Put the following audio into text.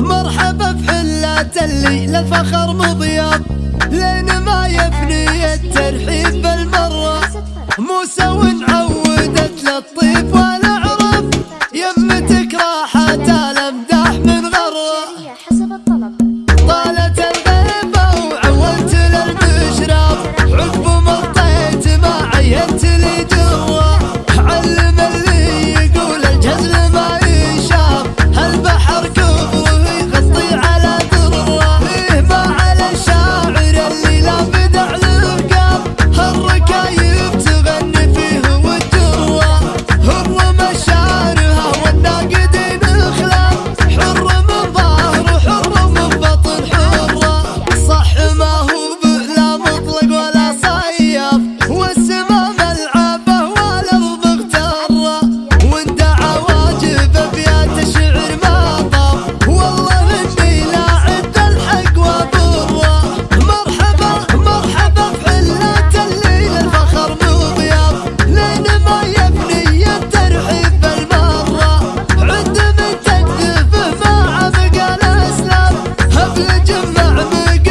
مرحبا بحلة اللي للفخر مضياب لين ما يفني الترحيب بالمرة. موسى ونعودت تجمع مقا